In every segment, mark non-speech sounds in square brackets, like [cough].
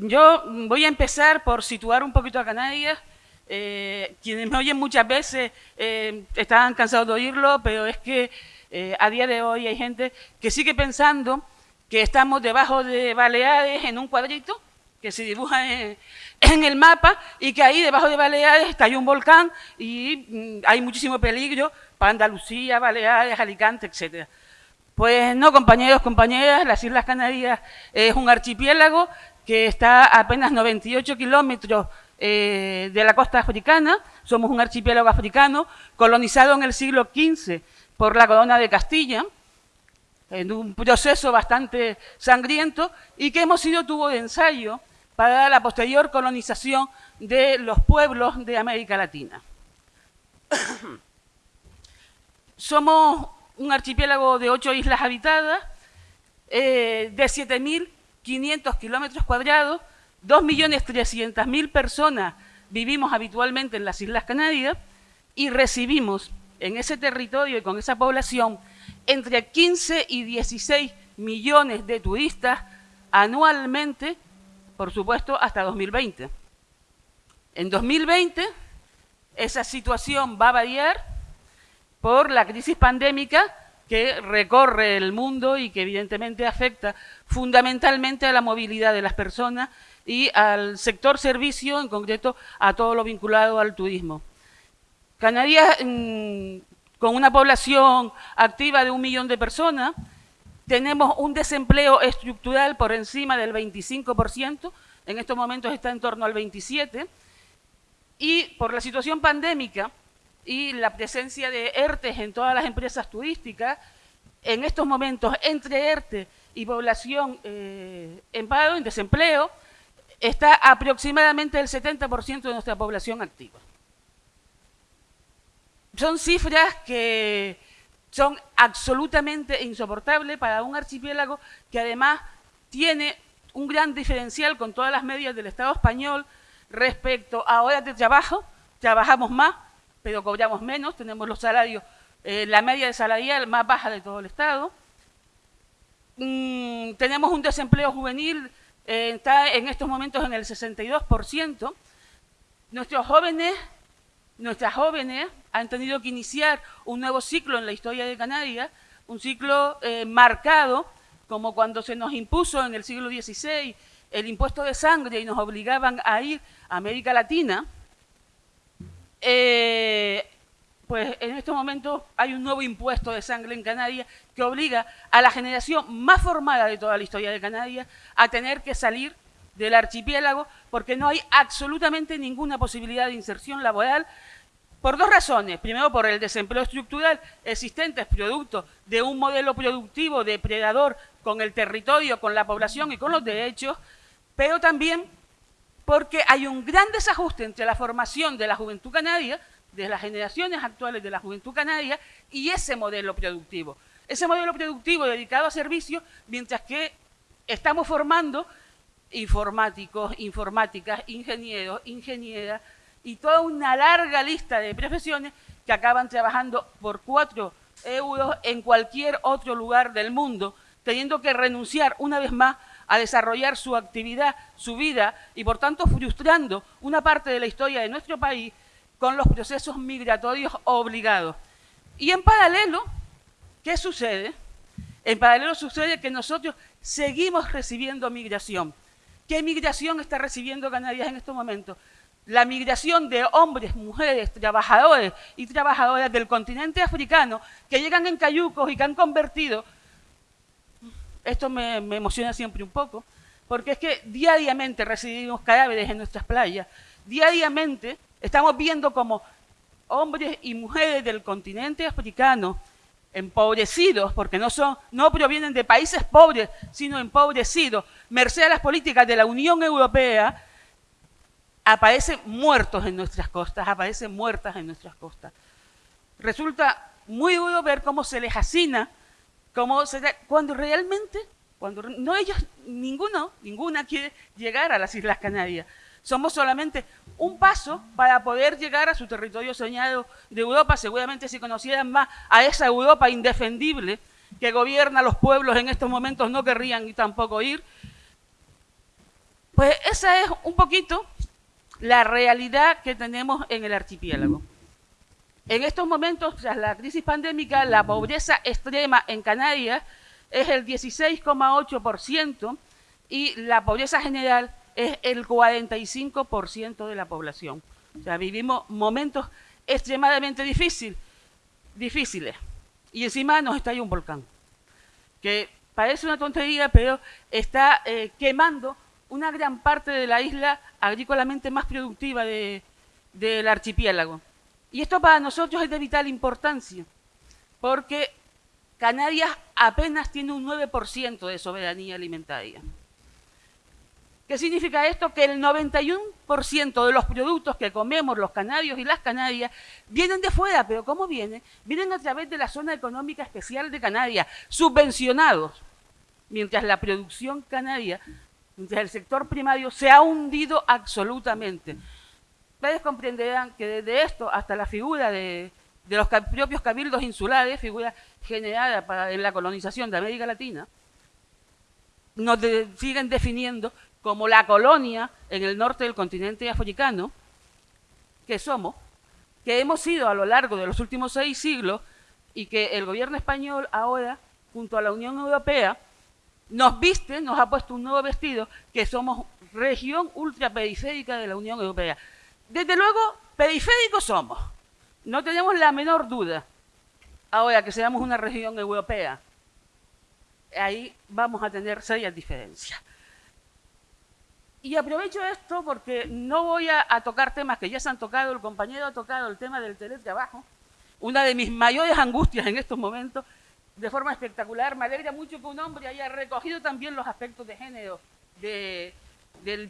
Yo voy a empezar por situar un poquito a Canarias. Eh, quienes me oyen muchas veces eh, están cansados de oírlo, pero es que eh, a día de hoy hay gente que sigue pensando que estamos debajo de Baleares en un cuadrito que se dibuja en, el mapa y que ahí debajo de Baleares está un volcán y mm, hay muchísimo peligro para Andalucía, Baleares, Alicante, etcétera. Pues no, compañeros, compañeras, las Islas Canarias es un archipiélago que está a apenas 98 kilómetros eh, de la costa africana. Somos un archipiélago africano colonizado en el siglo XV por la corona de Castilla, en un proceso bastante sangriento y que hemos sido tubo de ensayo para la posterior colonización de los pueblos de América Latina. [coughs] Somos un archipiélago de ocho islas habitadas, eh, de 7.500 kilómetros cuadrados, 2.300.000 personas vivimos habitualmente en las Islas Canarias y recibimos en ese territorio y con esa población entre 15 y 16 millones de turistas anualmente, por supuesto, hasta 2020. En 2020 esa situación va a variar por la crisis pandémica que recorre el mundo y que evidentemente afecta fundamentalmente a la movilidad de las personas y al sector servicio, en concreto a todo lo vinculado al turismo. Canarias, mm, con una población activa de un millón de personas, tenemos un desempleo estructural por encima del 25%, en estos momentos está en torno al 27%, y por la situación pandémica, y la presencia de ERTE en todas las empresas turísticas, en estos momentos entre ERTE y población eh, en paro, en desempleo, está aproximadamente el 70% de nuestra población activa. Son cifras que son absolutamente insoportables para un archipiélago que además tiene un gran diferencial con todas las medias del Estado español respecto a horas de trabajo, trabajamos más, pero cobramos menos, tenemos los salarios, eh, la media de salarial más baja de todo el Estado. Mm, tenemos un desempleo juvenil, eh, está en estos momentos en el 62%. Nuestros jóvenes, nuestras jóvenes han tenido que iniciar un nuevo ciclo en la historia de Canarias, un ciclo eh, marcado como cuando se nos impuso en el siglo XVI el impuesto de sangre y nos obligaban a ir a América Latina, eh, pues en estos momentos hay un nuevo impuesto de sangre en Canarias que obliga a la generación más formada de toda la historia de Canarias a tener que salir del archipiélago porque no hay absolutamente ninguna posibilidad de inserción laboral por dos razones. Primero, por el desempleo estructural existente, es producto de un modelo productivo depredador con el territorio, con la población y con los derechos, pero también porque hay un gran desajuste entre la formación de la juventud canaria, de las generaciones actuales de la juventud canaria, y ese modelo productivo. Ese modelo productivo dedicado a servicios, mientras que estamos formando informáticos, informáticas, ingenieros, ingenieras, y toda una larga lista de profesiones que acaban trabajando por cuatro euros en cualquier otro lugar del mundo, teniendo que renunciar una vez más a desarrollar su actividad, su vida, y por tanto frustrando una parte de la historia de nuestro país con los procesos migratorios obligados. Y en paralelo, ¿qué sucede? En paralelo sucede que nosotros seguimos recibiendo migración. ¿Qué migración está recibiendo Canarias en estos momentos? La migración de hombres, mujeres, trabajadores y trabajadoras del continente africano que llegan en cayucos y que han convertido esto me, emociona siempre un poco, porque es que diariamente recibimos cadáveres en nuestras playas, diariamente estamos viendo como hombres y mujeres del continente africano, empobrecidos, porque no, son, no provienen de países pobres, sino empobrecidos, merced a las políticas de la Unión Europea, aparecen muertos en nuestras costas, aparecen muertas en nuestras costas. Resulta muy duro ver cómo se les hacina cuando realmente, cuando no ellos, ninguno, ninguna quiere llegar a las Islas Canarias. Somos solamente un paso para poder llegar a su territorio soñado de Europa. Seguramente si conocieran más a esa Europa indefendible que gobierna los pueblos en estos momentos no querrían ni tampoco ir. Pues esa es un poquito la realidad que tenemos en el archipiélago. En estos momentos, tras la crisis pandémica, la pobreza extrema en Canarias es el 16,8% y la pobreza general es el 45% de la población. O sea, vivimos momentos extremadamente difícil, difíciles. Y encima nos está ahí un volcán, que parece una tontería, pero está eh, quemando una gran parte de la isla agrícolamente más productiva del archipiélago. Y esto para nosotros es de vital importancia, porque Canarias apenas tiene un 9% de soberanía alimentaria. ¿Qué significa esto? Que el 91% de los productos que comemos los canarios y las canarias vienen de fuera, pero ¿cómo vienen? Vienen a través de la zona económica especial de Canarias, subvencionados, mientras la producción canaria, mientras el sector primario se ha hundido absolutamente. Ustedes comprenderán que desde esto hasta la figura de, los propios cabildos insulares, figura generada en la colonización de América Latina, nos siguen definiendo como la colonia en el norte del continente africano, que somos, que hemos sido a lo largo de los últimos seis siglos y que el gobierno español ahora, junto a la Unión Europea, nos viste, nos ha puesto un nuevo vestido, que somos región ultraperiférica de la Unión Europea. Desde luego, periféricos somos, no tenemos la menor duda, ahora que seamos una región europea. Ahí vamos a tener serias diferencias. Y aprovecho esto porque no voy a, tocar temas que ya se han tocado, el compañero ha tocado el tema del teletrabajo, una de mis mayores angustias en estos momentos, de forma espectacular. Me alegra mucho que un hombre haya recogido también los aspectos de género de,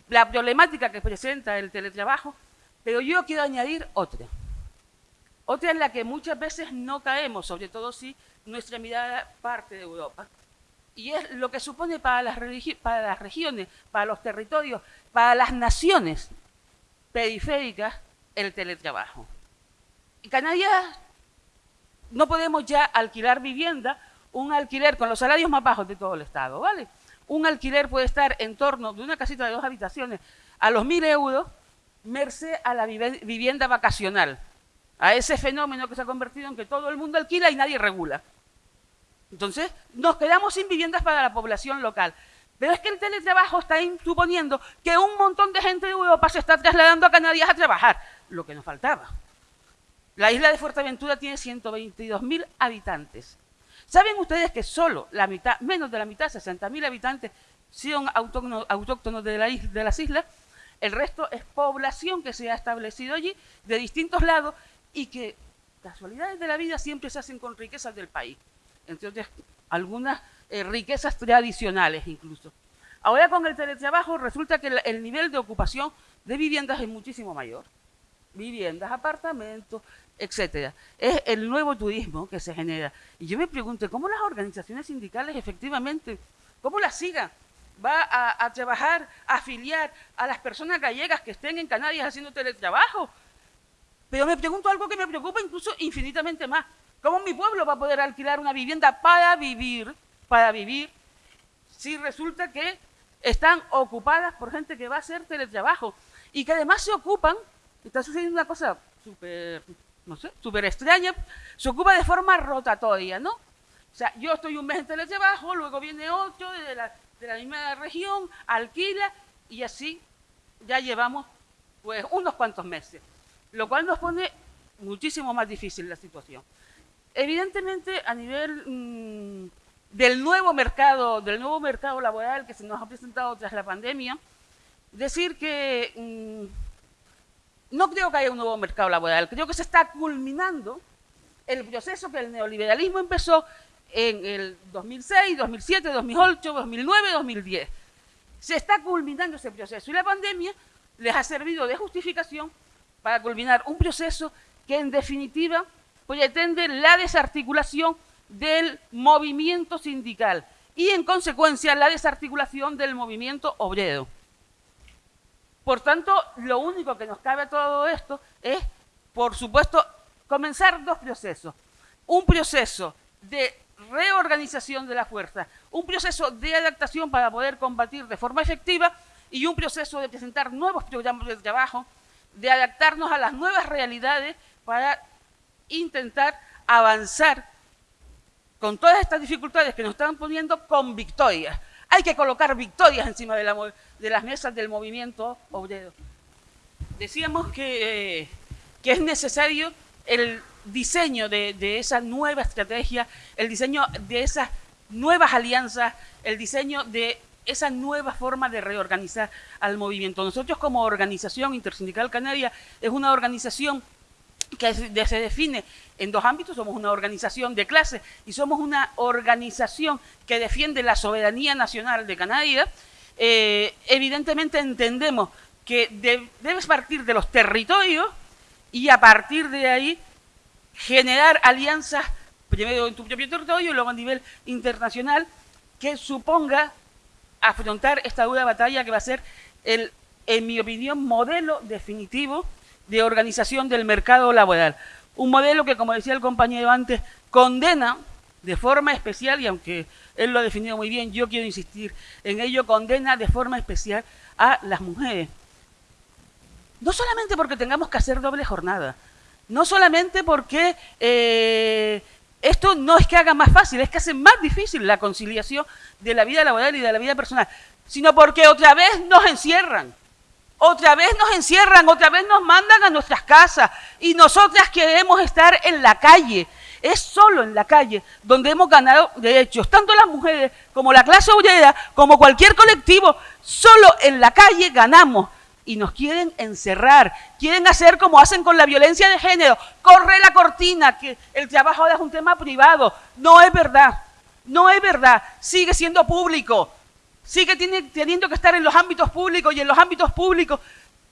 la problemática que presenta el teletrabajo, pero yo quiero añadir otra. Otra en la que muchas veces no caemos, sobre todo si nuestra mirada parte de Europa y es lo que supone para las, para las regiones, para los territorios, para las naciones periféricas el teletrabajo. En Canarias no podemos ya alquilar vivienda, un alquiler con los salarios más bajos de todo el Estado, ¿vale? Un alquiler puede estar en torno de una casita de dos habitaciones a los mil euros, merced a la vivienda vacacional, a ese fenómeno que se ha convertido en que todo el mundo alquila y nadie regula. Entonces, nos quedamos sin viviendas para la población local. Pero es que el teletrabajo está suponiendo que un montón de gente de Europa se está trasladando a Canarias a trabajar, lo que nos faltaba. La isla de Fuerteventura tiene 122.000 habitantes. ¿Saben ustedes que solo la mitad, menos de la mitad, 60.000 habitantes, son autóctonos, de, de las islas? El resto es población que se ha establecido allí de distintos lados y que, casualidades de la vida, siempre se hacen con riquezas del país entre otras algunas eh, riquezas tradicionales incluso. Ahora con el teletrabajo resulta que el, nivel de ocupación de viviendas es muchísimo mayor. Viviendas, apartamentos, etcétera. Es el nuevo turismo que se genera. Y yo me pregunto, ¿cómo las organizaciones sindicales efectivamente, cómo las sigan? ¿Va a, trabajar, a afiliar a las personas gallegas que estén en Canarias haciendo teletrabajo? Pero me pregunto algo que me preocupa incluso infinitamente más. ¿Cómo mi pueblo va a poder alquilar una vivienda para vivir, para vivir, si resulta que están ocupadas por gente que va a hacer teletrabajo y que además se ocupan, está sucediendo una cosa súper, no sé, súper extraña, se ocupa de forma rotatoria, ¿no? O sea, yo estoy un mes en teletrabajo, luego viene otro de la, de la misma región, alquila y así ya llevamos pues unos cuantos meses, lo cual nos pone muchísimo más difícil la situación. Evidentemente, a nivel mm, del nuevo mercado, del nuevo mercado laboral que se nos ha presentado tras la pandemia, decir que mm, no creo que haya un nuevo mercado laboral, creo que se está culminando el proceso que el neoliberalismo empezó en el 2006, 2007, 2008, 2009, 2010. Se está culminando ese proceso y la pandemia les ha servido de justificación para culminar un proceso que en definitiva pretende la desarticulación del movimiento sindical y en consecuencia la desarticulación del movimiento obrero. Por tanto, lo único que nos cabe a todo esto es, por supuesto, comenzar dos procesos. Un proceso de reorganización de la fuerza, un proceso de adaptación para poder combatir de forma efectiva y un proceso de presentar nuevos programas de trabajo, de adaptarnos a las nuevas realidades para intentar avanzar con todas estas dificultades que nos están poniendo con victorias. Hay que colocar victorias encima de, las mesas del movimiento obrero. Decíamos que, eh, que es necesario el diseño de, de, esa nueva estrategia, el diseño de esas nuevas alianzas, el diseño de esa nueva forma de reorganizar al movimiento. Nosotros como organización intersindical canaria es una organización que se define en dos ámbitos, somos una organización de clase y somos una organización que defiende la soberanía nacional de Canadá, eh, evidentemente entendemos que debes partir de los territorios y a partir de ahí generar alianzas, primero en tu propio territorio y luego a nivel internacional, que suponga afrontar esta dura batalla que va a ser el, en mi opinión, modelo definitivo de organización del mercado laboral. Un modelo que, como decía el compañero antes, condena de forma especial, y aunque él lo ha definido muy bien, yo quiero insistir en ello, condena de forma especial a las mujeres. No solamente porque tengamos que hacer doble jornada, no solamente porque eh, esto no es que haga más fácil, es que hace más difícil la conciliación de la vida laboral y de la vida personal, sino porque otra vez nos encierran. Otra vez nos encierran, otra vez nos mandan a nuestras casas y nosotras queremos estar en la calle. Es solo en la calle donde hemos ganado derechos, tanto las mujeres como la clase obrera, como cualquier colectivo, solo en la calle ganamos y nos quieren encerrar, quieren hacer como hacen con la violencia de género, corre la cortina, que el trabajo ahora es un tema privado. No es verdad, no es verdad, sigue siendo público sigue teniendo que estar en los ámbitos públicos y en los ámbitos públicos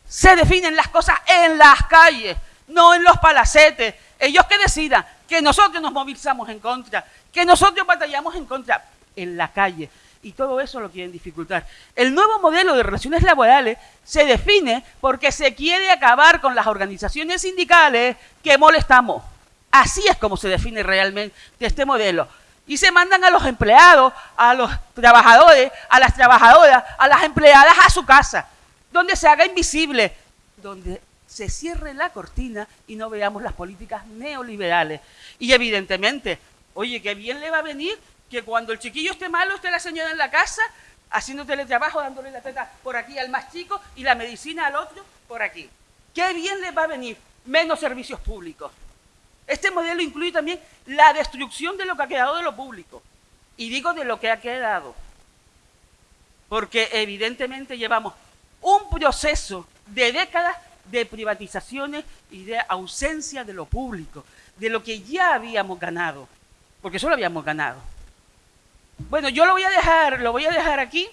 se definen las cosas en las calles, no en los palacetes. Ellos que decidan que nosotros nos movilizamos en contra, que nosotros batallamos en contra en la calle. Y todo eso lo quieren dificultar. El nuevo modelo de relaciones laborales se define porque se quiere acabar con las organizaciones sindicales que molestamos. Así es como se define realmente este modelo y se mandan a los empleados, a los trabajadores, a las trabajadoras, a las empleadas a su casa, donde se haga invisible, donde se cierre la cortina y no veamos las políticas neoliberales. Y evidentemente, oye, qué bien le va a venir que cuando el chiquillo esté malo, esté la señora en la casa, haciendo teletrabajo, dándole la teta por aquí al más chico y la medicina al otro por aquí. Qué bien le va a venir menos servicios públicos. Este modelo incluye también la destrucción de lo que ha quedado de lo público. Y digo de lo que ha quedado. Porque evidentemente llevamos un proceso de décadas de privatizaciones y de ausencia de lo público, de lo que ya habíamos ganado, porque eso lo habíamos ganado. Bueno, yo lo voy a dejar, lo voy a dejar aquí.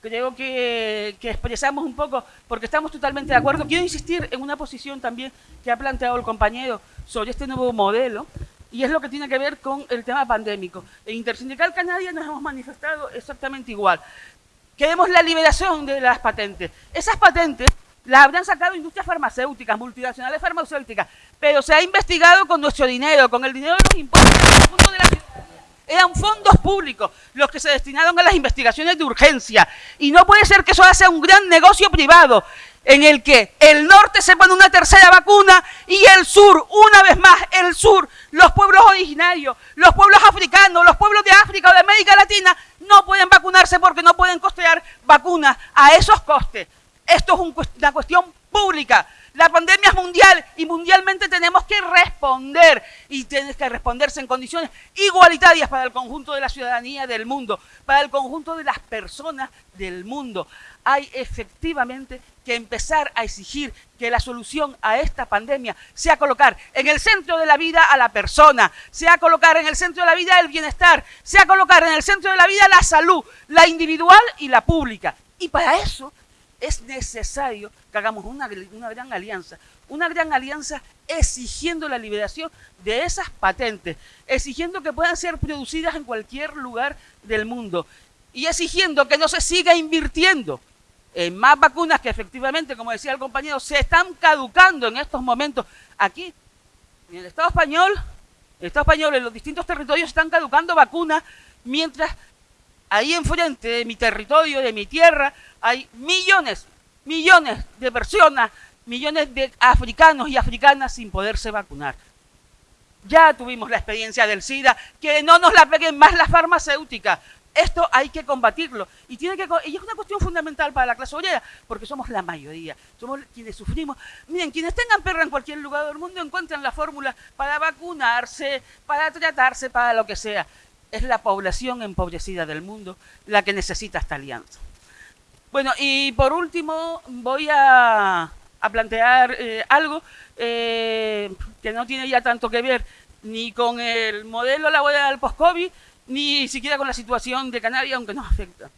Creo que, que expresamos un poco, porque estamos totalmente de acuerdo. Quiero insistir en una posición también que ha planteado el compañero sobre este nuevo modelo y es lo que tiene que ver con el tema pandémico. En Intersindical Canaria nos hemos manifestado exactamente igual. Queremos la liberación de las patentes. Esas patentes las habrán sacado industrias farmacéuticas, multinacionales farmacéuticas, pero se ha investigado con nuestro dinero, con el dinero de los impuestos de la. Eran fondos públicos los que se destinaron a las investigaciones de urgencia. Y no puede ser que eso sea un gran negocio privado en el que el norte se pone una tercera vacuna y el sur, una vez más, el sur, los pueblos originarios, los pueblos africanos, los pueblos de África o de América Latina, no pueden vacunarse porque no pueden costear vacunas a esos costes. Esto es una cuestión pública. La pandemia es mundial y mundialmente tenemos que responder y tiene que responderse en condiciones igualitarias para el conjunto de la ciudadanía del mundo, para el conjunto de las personas del mundo. Hay efectivamente que empezar a exigir que la solución a esta pandemia sea colocar en el centro de la vida a la persona, sea colocar en el centro de la vida el bienestar, sea colocar en el centro de la vida la salud, la individual y la pública. Y para eso es necesario que hagamos una, gran alianza, una gran alianza exigiendo la liberación de esas patentes, exigiendo que puedan ser producidas en cualquier lugar del mundo y exigiendo que no se siga invirtiendo en más vacunas que efectivamente, como decía el compañero, se están caducando en estos momentos. Aquí, en el Estado español, el Estado español, en los distintos territorios están caducando vacunas, mientras ahí enfrente de mi territorio, de mi tierra, hay millones, millones de personas, millones de africanos y africanas sin poderse vacunar. Ya tuvimos la experiencia del SIDA, que no nos la peguen más las farmacéuticas. Esto hay que combatirlo. Y, y es una cuestión fundamental para la clase obrera, porque somos la mayoría, somos quienes sufrimos. Miren, quienes tengan perra en cualquier lugar del mundo encuentran la fórmula para vacunarse, para tratarse, para lo que sea. Es la población empobrecida del mundo la que necesita esta alianza. Bueno, y por último voy a, plantear eh, algo eh, que no tiene ya tanto que ver ni con el modelo laboral post-COVID, ni siquiera con la situación de Canarias, aunque nos afecta.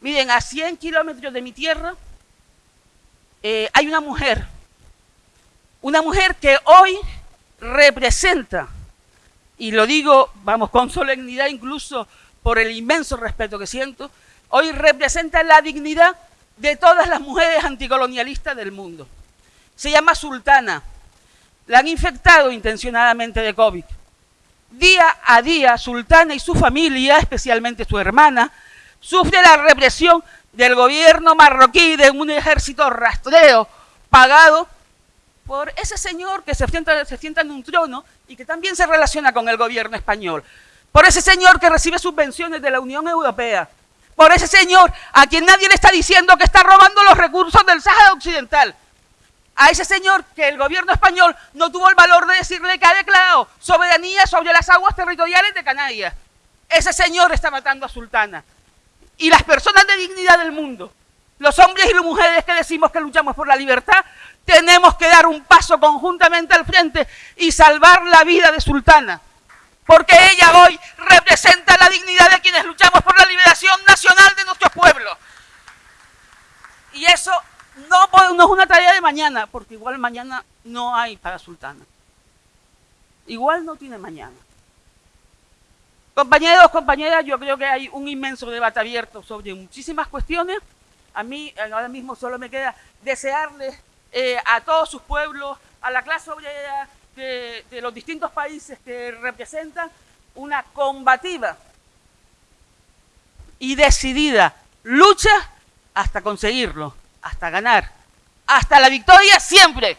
Miren, a 100 kilómetros de mi tierra eh, hay una mujer, una mujer que hoy representa, y lo digo, vamos, con solemnidad incluso por el inmenso respeto que siento, hoy representa la dignidad de todas las mujeres anticolonialistas del mundo. Se llama Sultana. La han infectado intencionadamente de COVID. Día a día, Sultana y su familia, especialmente su hermana, sufre la represión del gobierno marroquí de un ejército rastreo pagado por ese señor que se sienta, en un trono y que también se relaciona con el gobierno español. Por ese señor que recibe subvenciones de la Unión Europea. Por ese señor a quien nadie le está diciendo que está robando los recursos del Sáhara Occidental a ese señor que el gobierno español no tuvo el valor de decirle que ha declarado soberanía sobre las aguas territoriales de Canarias. Ese señor está matando a Sultana. Y las personas de dignidad del mundo, los hombres y las mujeres que decimos que luchamos por la libertad, tenemos que dar un paso conjuntamente al frente y salvar la vida de Sultana. Porque ella hoy representa la dignidad de quienes luchamos por la liberación nacional de nuestros pueblos. Y eso no, no es una tarea de mañana, porque igual mañana no hay para Sultana. Igual no tiene mañana. Compañeros, compañeras, yo creo que hay un inmenso debate abierto sobre muchísimas cuestiones. A mí ahora mismo solo me queda desearles eh, a todos sus pueblos, a la clase obrera de los distintos países que representan, una combativa y decidida lucha hasta conseguirlo hasta ganar. Hasta la victoria siempre.